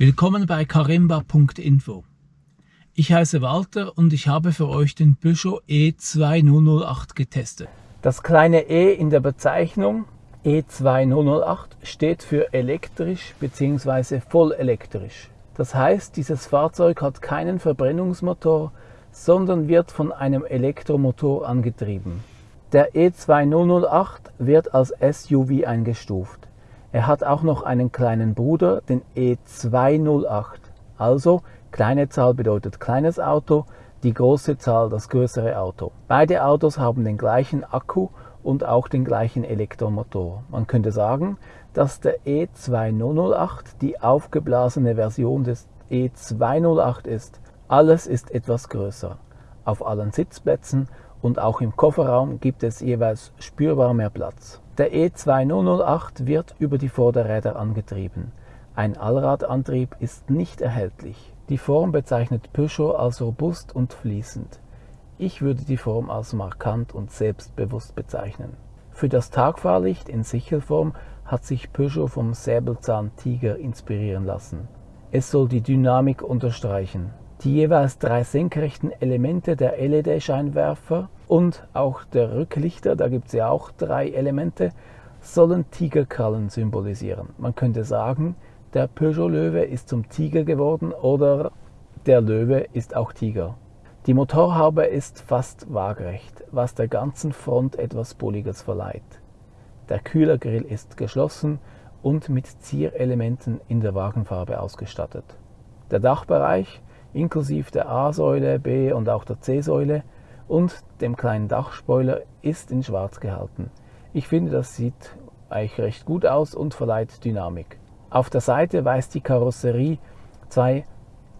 Willkommen bei karimba.info. Ich heiße Walter und ich habe für euch den Peugeot E2008 getestet. Das kleine E in der Bezeichnung E2008 steht für elektrisch bzw. vollelektrisch. Das heißt, dieses Fahrzeug hat keinen Verbrennungsmotor, sondern wird von einem Elektromotor angetrieben. Der E2008 wird als SUV eingestuft. Er hat auch noch einen kleinen Bruder, den E208. Also kleine Zahl bedeutet kleines Auto, die große Zahl das größere Auto. Beide Autos haben den gleichen Akku und auch den gleichen Elektromotor. Man könnte sagen, dass der E2008 die aufgeblasene Version des E208 ist. Alles ist etwas größer. Auf allen Sitzplätzen und auch im Kofferraum gibt es jeweils spürbar mehr Platz. Der E2008 wird über die Vorderräder angetrieben. Ein Allradantrieb ist nicht erhältlich. Die Form bezeichnet Peugeot als robust und fließend. Ich würde die Form als markant und selbstbewusst bezeichnen. Für das Tagfahrlicht in Sichelform hat sich Peugeot vom Säbelzahn Tiger inspirieren lassen. Es soll die Dynamik unterstreichen. Die jeweils drei senkrechten Elemente der LED-Scheinwerfer und auch der Rücklichter, da gibt es ja auch drei Elemente, sollen Tigerkrallen symbolisieren. Man könnte sagen, der Peugeot-Löwe ist zum Tiger geworden oder der Löwe ist auch Tiger. Die Motorhaube ist fast waagrecht, was der ganzen Front etwas Bulliges verleiht. Der Kühlergrill ist geschlossen und mit Zierelementen in der Wagenfarbe ausgestattet. Der Dachbereich inklusive der A-Säule, B und auch der C-Säule und dem kleinen Dachspoiler ist in schwarz gehalten. Ich finde, das sieht eigentlich recht gut aus und verleiht Dynamik. Auf der Seite weist die Karosserie zwei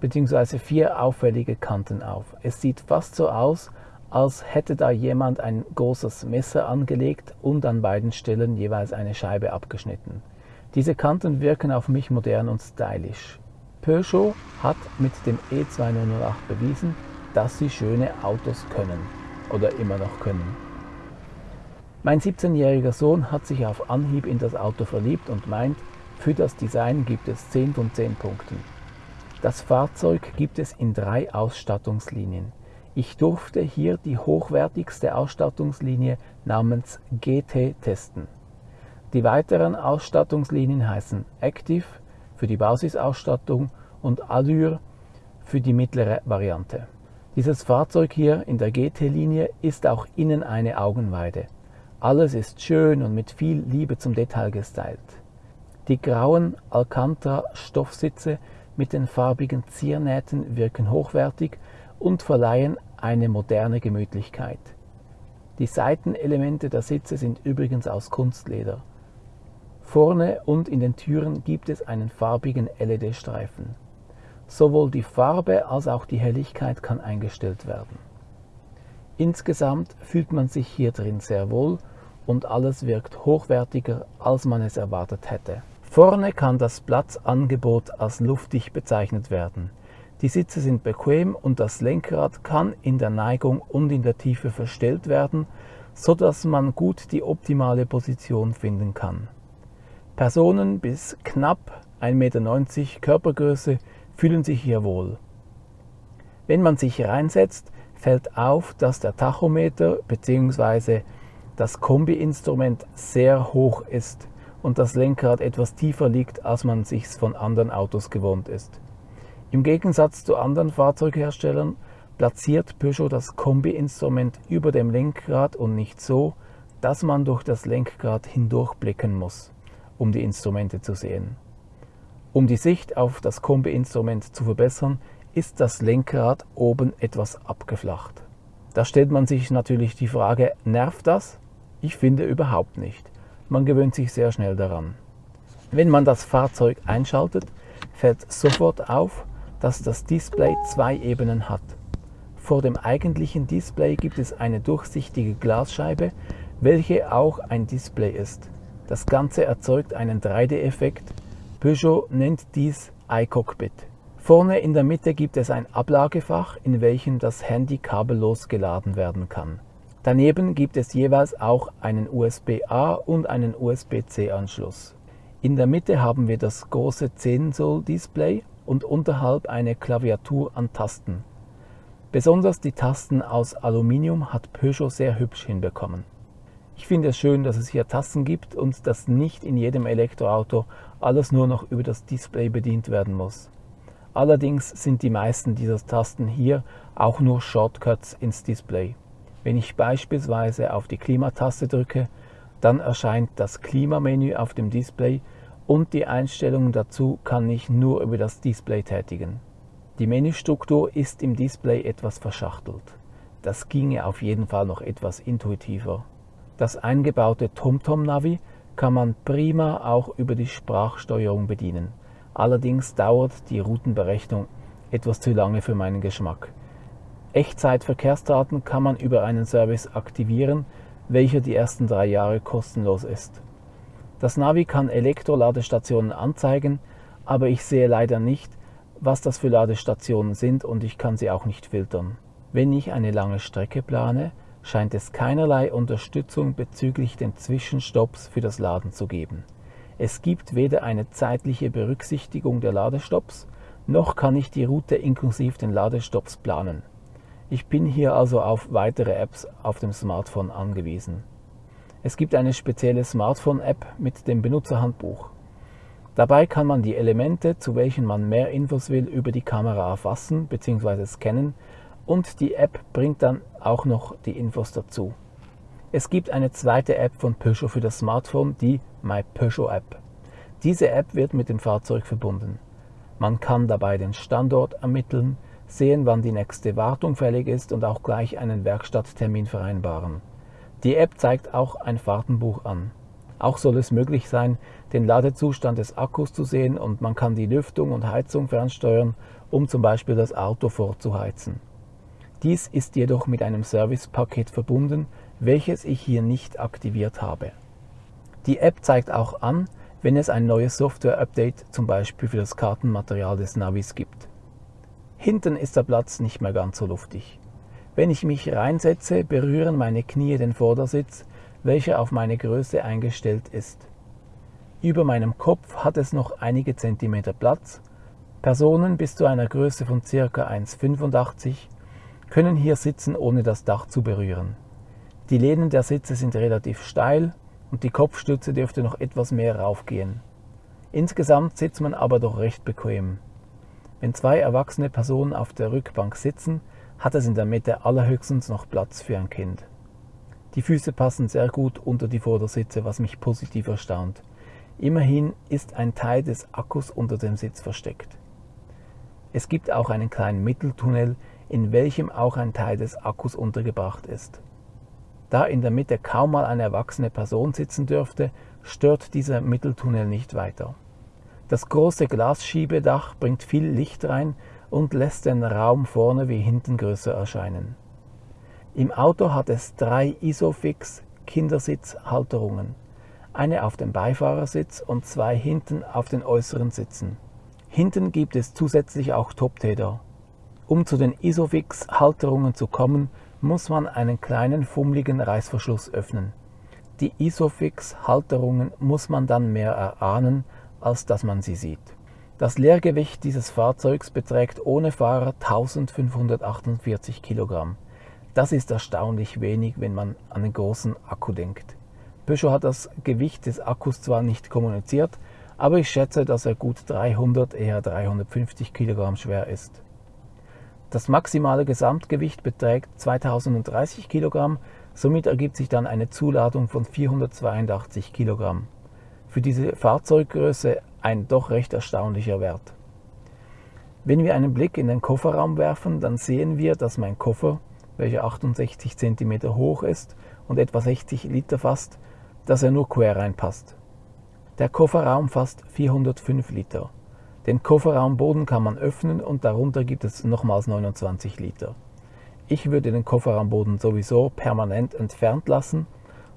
bzw. vier auffällige Kanten auf. Es sieht fast so aus, als hätte da jemand ein großes Messer angelegt und an beiden Stellen jeweils eine Scheibe abgeschnitten. Diese Kanten wirken auf mich modern und stylisch. Peugeot hat mit dem E208 bewiesen, dass sie schöne Autos können oder immer noch können. Mein 17-jähriger Sohn hat sich auf Anhieb in das Auto verliebt und meint, für das Design gibt es 10 von 10 Punkten. Das Fahrzeug gibt es in drei Ausstattungslinien. Ich durfte hier die hochwertigste Ausstattungslinie namens GT testen. Die weiteren Ausstattungslinien heißen Active für die Basisausstattung und Allure für die mittlere Variante. Dieses Fahrzeug hier in der GT-Linie ist auch innen eine Augenweide. Alles ist schön und mit viel Liebe zum Detail gestylt. Die grauen Alcantara-Stoffsitze mit den farbigen Ziernähten wirken hochwertig und verleihen eine moderne Gemütlichkeit. Die Seitenelemente der Sitze sind übrigens aus Kunstleder. Vorne und in den Türen gibt es einen farbigen LED-Streifen. Sowohl die Farbe als auch die Helligkeit kann eingestellt werden. Insgesamt fühlt man sich hier drin sehr wohl und alles wirkt hochwertiger, als man es erwartet hätte. Vorne kann das Platzangebot als luftig bezeichnet werden. Die Sitze sind bequem und das Lenkrad kann in der Neigung und in der Tiefe verstellt werden, so dass man gut die optimale Position finden kann. Personen bis knapp 1,90 Meter Körpergröße fühlen sich hier wohl. Wenn man sich reinsetzt, fällt auf, dass der Tachometer bzw. das Kombi-Instrument sehr hoch ist und das Lenkrad etwas tiefer liegt, als man sich von anderen Autos gewohnt ist. Im Gegensatz zu anderen Fahrzeugherstellern platziert Peugeot das Kombi-Instrument über dem Lenkrad und nicht so, dass man durch das Lenkrad hindurchblicken muss um die Instrumente zu sehen. Um die Sicht auf das Kombi-Instrument zu verbessern, ist das Lenkrad oben etwas abgeflacht. Da stellt man sich natürlich die Frage, nervt das? Ich finde überhaupt nicht. Man gewöhnt sich sehr schnell daran. Wenn man das Fahrzeug einschaltet, fällt sofort auf, dass das Display zwei Ebenen hat. Vor dem eigentlichen Display gibt es eine durchsichtige Glasscheibe, welche auch ein Display ist. Das Ganze erzeugt einen 3D-Effekt. Peugeot nennt dies iCockpit. Vorne in der Mitte gibt es ein Ablagefach, in welchem das Handy kabellos geladen werden kann. Daneben gibt es jeweils auch einen USB-A und einen USB-C-Anschluss. In der Mitte haben wir das große 10 Zoll Display und unterhalb eine Klaviatur an Tasten. Besonders die Tasten aus Aluminium hat Peugeot sehr hübsch hinbekommen. Ich finde es schön, dass es hier Tasten gibt und dass nicht in jedem Elektroauto alles nur noch über das Display bedient werden muss. Allerdings sind die meisten dieser Tasten hier auch nur Shortcuts ins Display. Wenn ich beispielsweise auf die Klimataste drücke, dann erscheint das Klimamenü auf dem Display und die Einstellungen dazu kann ich nur über das Display tätigen. Die Menüstruktur ist im Display etwas verschachtelt. Das ginge auf jeden Fall noch etwas intuitiver. Das eingebaute TomTom-Navi kann man prima auch über die Sprachsteuerung bedienen. Allerdings dauert die Routenberechnung etwas zu lange für meinen Geschmack. Echtzeitverkehrsdaten kann man über einen Service aktivieren, welcher die ersten drei Jahre kostenlos ist. Das Navi kann Elektroladestationen anzeigen, aber ich sehe leider nicht, was das für Ladestationen sind und ich kann sie auch nicht filtern. Wenn ich eine lange Strecke plane, scheint es keinerlei Unterstützung bezüglich den Zwischenstopps für das Laden zu geben. Es gibt weder eine zeitliche Berücksichtigung der Ladestopps, noch kann ich die Route inklusive den Ladestopps planen. Ich bin hier also auf weitere Apps auf dem Smartphone angewiesen. Es gibt eine spezielle Smartphone-App mit dem Benutzerhandbuch. Dabei kann man die Elemente, zu welchen man mehr Infos will, über die Kamera erfassen bzw. scannen und die App bringt dann auch noch die Infos dazu. Es gibt eine zweite App von Peugeot für das Smartphone, die My Peugeot App. Diese App wird mit dem Fahrzeug verbunden. Man kann dabei den Standort ermitteln, sehen, wann die nächste Wartung fällig ist und auch gleich einen Werkstatttermin vereinbaren. Die App zeigt auch ein Fahrtenbuch an. Auch soll es möglich sein, den Ladezustand des Akkus zu sehen und man kann die Lüftung und Heizung fernsteuern, um zum Beispiel das Auto vorzuheizen. Dies ist jedoch mit einem Servicepaket verbunden, welches ich hier nicht aktiviert habe. Die App zeigt auch an, wenn es ein neues Software-Update zum Beispiel für das Kartenmaterial des Navis gibt. Hinten ist der Platz nicht mehr ganz so luftig. Wenn ich mich reinsetze, berühren meine Knie den Vordersitz, welcher auf meine Größe eingestellt ist. Über meinem Kopf hat es noch einige Zentimeter Platz. Personen bis zu einer Größe von ca. 1,85 können hier sitzen, ohne das Dach zu berühren. Die Lehnen der Sitze sind relativ steil und die Kopfstütze dürfte noch etwas mehr raufgehen. Insgesamt sitzt man aber doch recht bequem. Wenn zwei erwachsene Personen auf der Rückbank sitzen, hat es in der Mitte allerhöchstens noch Platz für ein Kind. Die Füße passen sehr gut unter die Vordersitze, was mich positiv erstaunt. Immerhin ist ein Teil des Akkus unter dem Sitz versteckt. Es gibt auch einen kleinen Mitteltunnel, in welchem auch ein Teil des Akkus untergebracht ist. Da in der Mitte kaum mal eine erwachsene Person sitzen dürfte, stört dieser Mitteltunnel nicht weiter. Das große Glasschiebedach bringt viel Licht rein und lässt den Raum vorne wie hinten größer erscheinen. Im Auto hat es drei Isofix Kindersitzhalterungen, eine auf dem Beifahrersitz und zwei hinten auf den äußeren Sitzen. Hinten gibt es zusätzlich auch Toptäder. Um zu den Isofix-Halterungen zu kommen, muss man einen kleinen fummeligen Reißverschluss öffnen. Die Isofix-Halterungen muss man dann mehr erahnen, als dass man sie sieht. Das Leergewicht dieses Fahrzeugs beträgt ohne Fahrer 1548 Kilogramm. Das ist erstaunlich wenig, wenn man an den großen Akku denkt. Peugeot hat das Gewicht des Akkus zwar nicht kommuniziert, aber ich schätze, dass er gut 300, eher 350 Kilogramm schwer ist. Das maximale Gesamtgewicht beträgt 2030 Kilogramm, somit ergibt sich dann eine Zuladung von 482 Kilogramm. Für diese Fahrzeuggröße ein doch recht erstaunlicher Wert. Wenn wir einen Blick in den Kofferraum werfen, dann sehen wir, dass mein Koffer, welcher 68 cm hoch ist und etwa 60 Liter fasst, dass er nur quer reinpasst. Der Kofferraum fasst 405 Liter. Den Kofferraumboden kann man öffnen und darunter gibt es nochmals 29 Liter. Ich würde den Kofferraumboden sowieso permanent entfernt lassen.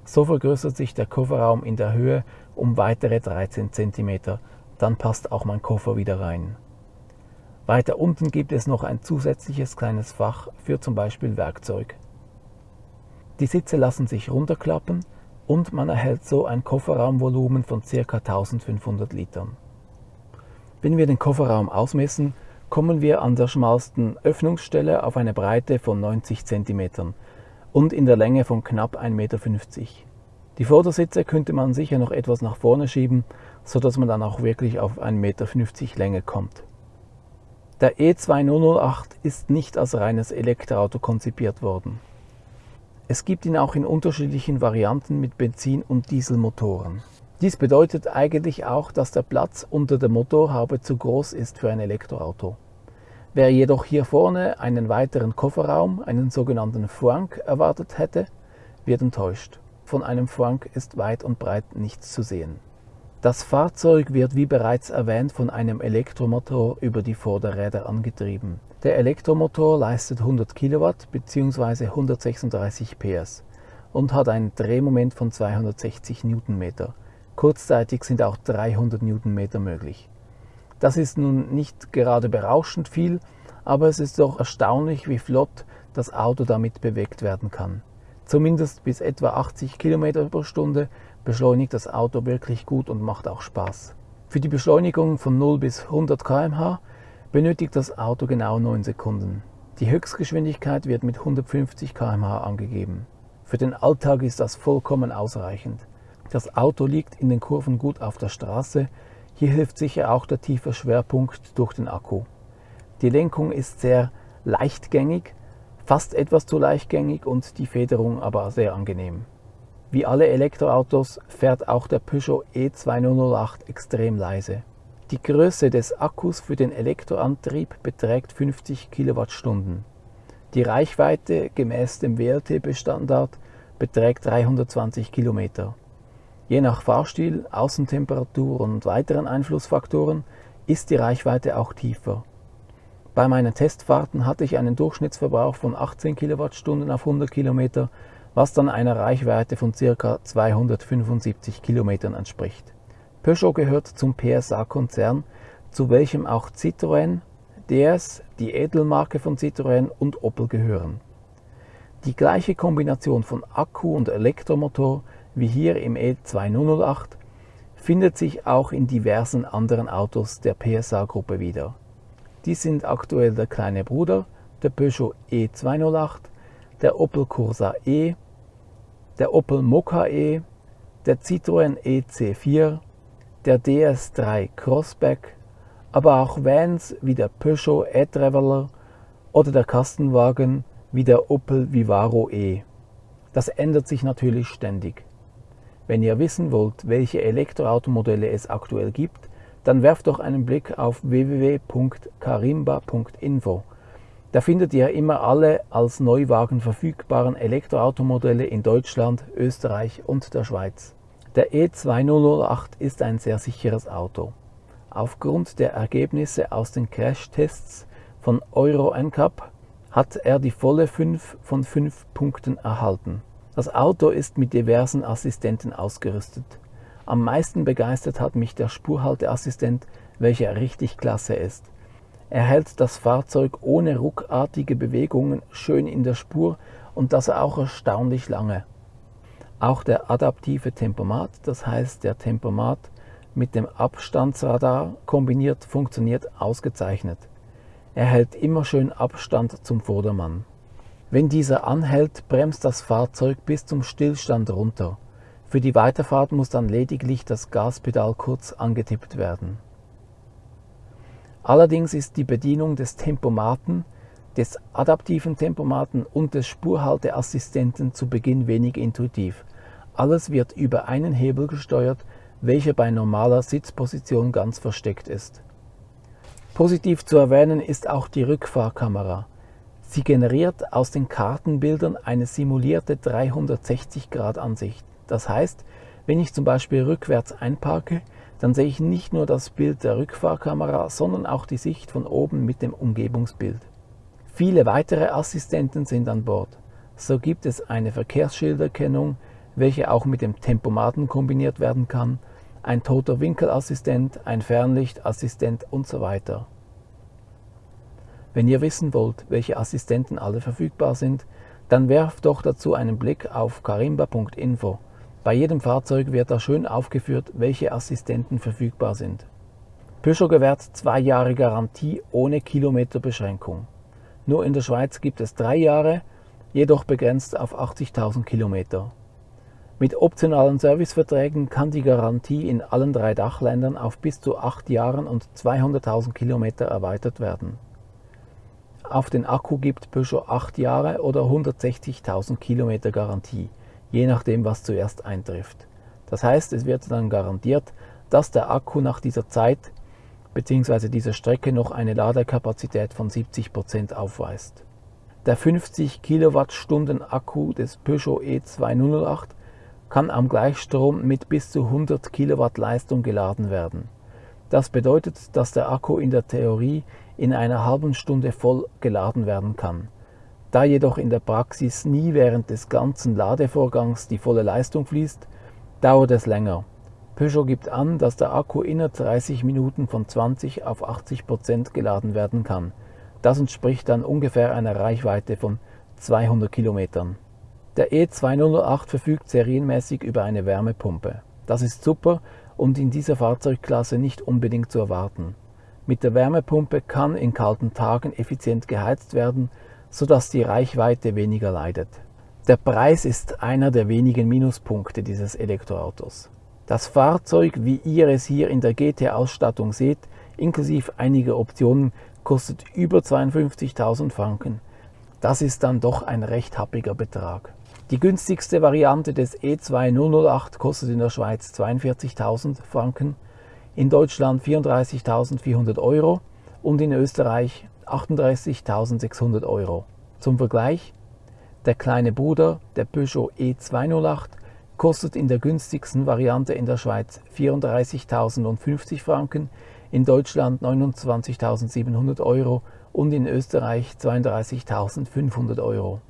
So vergrößert sich der Kofferraum in der Höhe um weitere 13 cm. Dann passt auch mein Koffer wieder rein. Weiter unten gibt es noch ein zusätzliches kleines Fach für zum Beispiel Werkzeug. Die Sitze lassen sich runterklappen, und man erhält so ein Kofferraumvolumen von ca. 1500 Litern. Wenn wir den Kofferraum ausmessen, kommen wir an der schmalsten Öffnungsstelle auf eine Breite von 90 cm und in der Länge von knapp 1,50 Meter. Die Vordersitze könnte man sicher noch etwas nach vorne schieben, sodass man dann auch wirklich auf 1,50 Meter Länge kommt. Der E2008 ist nicht als reines Elektroauto konzipiert worden. Es gibt ihn auch in unterschiedlichen Varianten mit Benzin- und Dieselmotoren. Dies bedeutet eigentlich auch, dass der Platz unter der Motorhaube zu groß ist für ein Elektroauto. Wer jedoch hier vorne einen weiteren Kofferraum, einen sogenannten Frank, erwartet hätte, wird enttäuscht. Von einem Frank ist weit und breit nichts zu sehen. Das Fahrzeug wird wie bereits erwähnt von einem Elektromotor über die Vorderräder angetrieben. Der Elektromotor leistet 100 Kilowatt bzw. 136 PS und hat ein Drehmoment von 260 Newtonmeter. Kurzzeitig sind auch 300 Newtonmeter möglich. Das ist nun nicht gerade berauschend viel, aber es ist doch erstaunlich, wie flott das Auto damit bewegt werden kann. Zumindest bis etwa 80 km pro Stunde beschleunigt das Auto wirklich gut und macht auch Spaß. Für die Beschleunigung von 0 bis 100 km/h benötigt das Auto genau 9 Sekunden. Die Höchstgeschwindigkeit wird mit 150 km/h angegeben. Für den Alltag ist das vollkommen ausreichend. Das Auto liegt in den Kurven gut auf der Straße. Hier hilft sicher auch der tiefe Schwerpunkt durch den Akku. Die Lenkung ist sehr leichtgängig, fast etwas zu leichtgängig und die Federung aber sehr angenehm. Wie alle Elektroautos fährt auch der Peugeot E2008 extrem leise. Die Größe des Akkus für den Elektroantrieb beträgt 50 Kilowattstunden. Die Reichweite gemäß dem WLTP-Standard beträgt 320 Kilometer. Je nach Fahrstil, Außentemperatur und weiteren Einflussfaktoren ist die Reichweite auch tiefer. Bei meinen Testfahrten hatte ich einen Durchschnittsverbrauch von 18 Kilowattstunden auf 100 Kilometer was dann einer Reichweite von ca. 275 Kilometern entspricht. Peugeot gehört zum PSA-Konzern, zu welchem auch Citroën, DS, die Edelmarke von Citroën und Opel gehören. Die gleiche Kombination von Akku und Elektromotor wie hier im E2008 findet sich auch in diversen anderen Autos der PSA-Gruppe wieder. Dies sind aktuell der kleine Bruder, der Peugeot E208, der Opel Corsa E, der Opel Mokka E, der Citroën EC4, der DS3 Crossback, aber auch Vans wie der Peugeot e-Traveler oder der Kastenwagen wie der Opel Vivaro E. Das ändert sich natürlich ständig. Wenn ihr wissen wollt, welche Elektroautomodelle es aktuell gibt, dann werft doch einen Blick auf www.karimba.info da findet ihr immer alle als Neuwagen verfügbaren Elektroautomodelle in Deutschland, Österreich und der Schweiz. Der E2008 ist ein sehr sicheres Auto. Aufgrund der Ergebnisse aus den Crash-Tests von Euro NCAP hat er die volle 5 von 5 Punkten erhalten. Das Auto ist mit diversen Assistenten ausgerüstet. Am meisten begeistert hat mich der Spurhalteassistent, welcher richtig klasse ist. Er hält das Fahrzeug ohne ruckartige Bewegungen schön in der Spur und das auch erstaunlich lange. Auch der adaptive Tempomat, das heißt der Tempomat mit dem Abstandsradar kombiniert, funktioniert ausgezeichnet. Er hält immer schön Abstand zum Vordermann. Wenn dieser anhält, bremst das Fahrzeug bis zum Stillstand runter. Für die Weiterfahrt muss dann lediglich das Gaspedal kurz angetippt werden. Allerdings ist die Bedienung des Tempomaten, des adaptiven Tempomaten und des Spurhalteassistenten zu Beginn wenig intuitiv. Alles wird über einen Hebel gesteuert, welcher bei normaler Sitzposition ganz versteckt ist. Positiv zu erwähnen ist auch die Rückfahrkamera. Sie generiert aus den Kartenbildern eine simulierte 360-Grad-Ansicht. Das heißt, wenn ich zum Beispiel rückwärts einparke, dann sehe ich nicht nur das Bild der Rückfahrkamera, sondern auch die Sicht von oben mit dem Umgebungsbild. Viele weitere Assistenten sind an Bord. So gibt es eine Verkehrsschilderkennung, welche auch mit dem Tempomaten kombiniert werden kann, ein toter Winkelassistent, ein Fernlichtassistent und so weiter. Wenn ihr wissen wollt, welche Assistenten alle verfügbar sind, dann werft doch dazu einen Blick auf karimba.info. Bei jedem Fahrzeug wird da schön aufgeführt, welche Assistenten verfügbar sind. Peugeot gewährt zwei Jahre Garantie ohne Kilometerbeschränkung. Nur in der Schweiz gibt es drei Jahre, jedoch begrenzt auf 80.000 Kilometer. Mit optionalen Serviceverträgen kann die Garantie in allen drei Dachländern auf bis zu acht Jahren und 200.000 Kilometer erweitert werden. Auf den Akku gibt Peugeot acht Jahre oder 160.000 Kilometer Garantie, je nachdem was zuerst eintrifft. Das heißt, es wird dann garantiert, dass der Akku nach dieser Zeit bzw. dieser Strecke noch eine Ladekapazität von 70% aufweist. Der 50 Kilowattstunden Akku des Peugeot E208 kann am Gleichstrom mit bis zu 100 Kilowatt Leistung geladen werden. Das bedeutet, dass der Akku in der Theorie in einer halben Stunde voll geladen werden kann. Da jedoch in der Praxis nie während des ganzen Ladevorgangs die volle Leistung fließt, dauert es länger. Peugeot gibt an, dass der Akku innerhalb 30 Minuten von 20 auf 80 Prozent geladen werden kann. Das entspricht dann ungefähr einer Reichweite von 200 Kilometern. Der E208 verfügt serienmäßig über eine Wärmepumpe. Das ist super und in dieser Fahrzeugklasse nicht unbedingt zu erwarten. Mit der Wärmepumpe kann in kalten Tagen effizient geheizt werden, sodass die Reichweite weniger leidet. Der Preis ist einer der wenigen Minuspunkte dieses Elektroautos. Das Fahrzeug, wie ihr es hier in der GT-Ausstattung seht, inklusive einiger Optionen, kostet über 52.000 Franken. Das ist dann doch ein recht happiger Betrag. Die günstigste Variante des E2008 kostet in der Schweiz 42.000 Franken, in Deutschland 34.400 Euro und in Österreich 38.600 Euro. Zum Vergleich, der kleine Bruder, der Peugeot E208, kostet in der günstigsten Variante in der Schweiz 34.050 Franken, in Deutschland 29.700 Euro und in Österreich 32.500 Euro.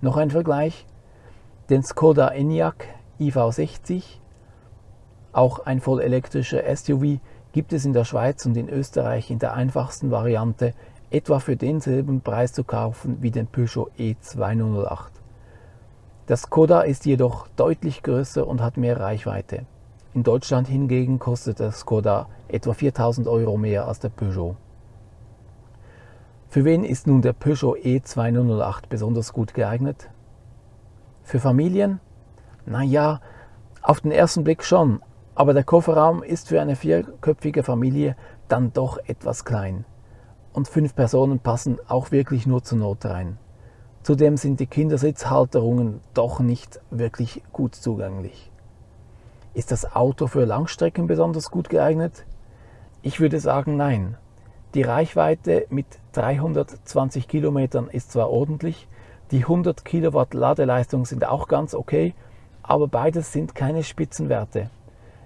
Noch ein Vergleich, den Skoda Enyaq iV60, auch ein vollelektrischer SUV, gibt es in der Schweiz und in Österreich in der einfachsten Variante etwa für denselben Preis zu kaufen wie den Peugeot E208. Das Skoda ist jedoch deutlich größer und hat mehr Reichweite. In Deutschland hingegen kostet der Skoda etwa 4000 Euro mehr als der Peugeot. Für wen ist nun der Peugeot E208 besonders gut geeignet? Für Familien? Naja, auf den ersten Blick schon, aber der Kofferraum ist für eine vierköpfige Familie dann doch etwas klein. Und fünf Personen passen auch wirklich nur zur Not rein. Zudem sind die Kindersitzhalterungen doch nicht wirklich gut zugänglich. Ist das Auto für Langstrecken besonders gut geeignet? Ich würde sagen nein. Die Reichweite mit 320 Kilometern ist zwar ordentlich, die 100 Kilowatt Ladeleistung sind auch ganz okay, aber beides sind keine Spitzenwerte.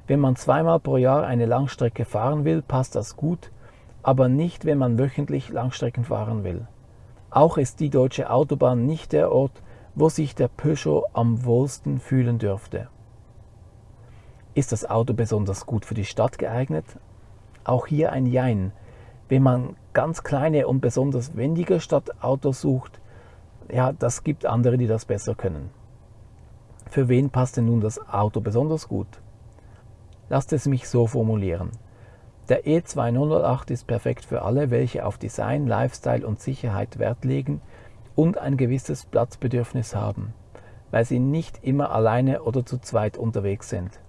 Wenn man zweimal pro Jahr eine Langstrecke fahren will, passt das gut, aber nicht, wenn man wöchentlich Langstrecken fahren will. Auch ist die deutsche Autobahn nicht der Ort, wo sich der Peugeot am wohlsten fühlen dürfte. Ist das Auto besonders gut für die Stadt geeignet? Auch hier ein Jein. Wenn man ganz kleine und besonders wendige Stadtautos sucht, ja, das gibt andere, die das besser können. Für wen passt denn nun das Auto besonders gut? Lasst es mich so formulieren. Der E208 ist perfekt für alle, welche auf Design, Lifestyle und Sicherheit Wert legen und ein gewisses Platzbedürfnis haben, weil sie nicht immer alleine oder zu zweit unterwegs sind.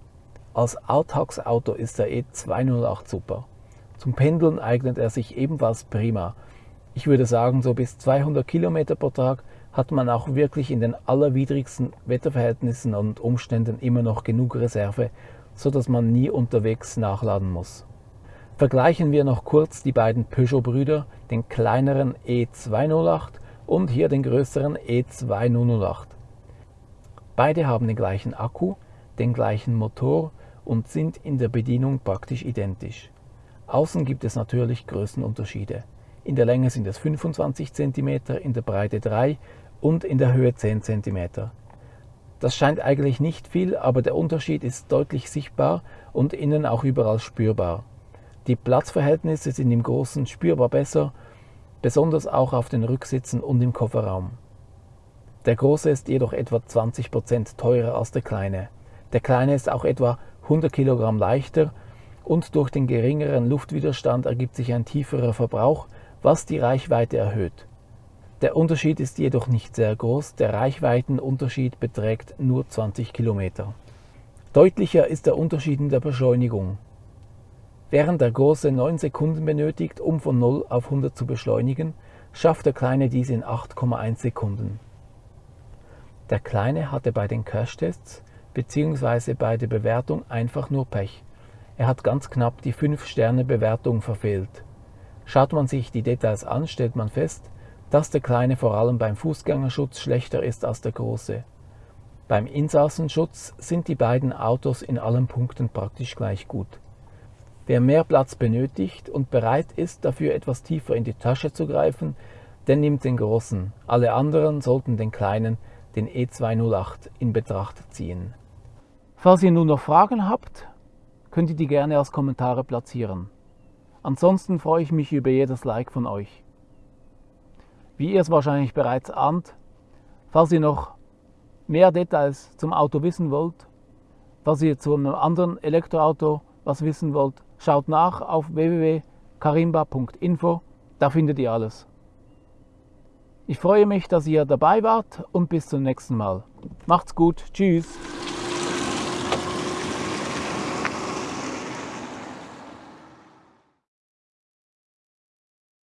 Als Alltagsauto ist der E208 super. Zum Pendeln eignet er sich ebenfalls prima. Ich würde sagen, so bis 200 Kilometer pro Tag hat man auch wirklich in den allerwidrigsten Wetterverhältnissen und Umständen immer noch genug Reserve, so dass man nie unterwegs nachladen muss. Vergleichen wir noch kurz die beiden Peugeot-Brüder, den kleineren E208 und hier den größeren E208. Beide haben den gleichen Akku, den gleichen Motor und sind in der Bedienung praktisch identisch. Außen gibt es natürlich Größenunterschiede. In der Länge sind es 25 cm, in der Breite 3 und in der Höhe 10 cm. Das scheint eigentlich nicht viel, aber der Unterschied ist deutlich sichtbar und innen auch überall spürbar. Die Platzverhältnisse sind im Großen spürbar besser, besonders auch auf den Rücksitzen und im Kofferraum. Der große ist jedoch etwa 20% teurer als der kleine. Der kleine ist auch etwa 100 Kilogramm leichter und durch den geringeren Luftwiderstand ergibt sich ein tieferer Verbrauch, was die Reichweite erhöht. Der Unterschied ist jedoch nicht sehr groß, der Reichweitenunterschied beträgt nur 20 Kilometer. Deutlicher ist der Unterschied in der Beschleunigung. Während der große 9 Sekunden benötigt, um von 0 auf 100 zu beschleunigen, schafft der kleine dies in 8,1 Sekunden. Der kleine hatte bei den Crashtests bzw. bei der Bewertung einfach nur Pech. Er hat ganz knapp die 5-Sterne-Bewertung verfehlt. Schaut man sich die Details an, stellt man fest, dass der kleine vor allem beim Fußgängerschutz schlechter ist als der große. Beim Insassenschutz sind die beiden Autos in allen Punkten praktisch gleich gut. Wer mehr Platz benötigt und bereit ist, dafür etwas tiefer in die Tasche zu greifen, der nimmt den großen. Alle anderen sollten den kleinen, den E208, in Betracht ziehen. Falls ihr nun noch Fragen habt, könnt ihr die gerne als Kommentare platzieren. Ansonsten freue ich mich über jedes Like von euch. Wie ihr es wahrscheinlich bereits ahnt, falls ihr noch mehr Details zum Auto wissen wollt, was ihr zu einem anderen Elektroauto was wissen wollt, schaut nach auf www.karimba.info, da findet ihr alles. Ich freue mich, dass ihr dabei wart und bis zum nächsten Mal. Macht's gut, tschüss.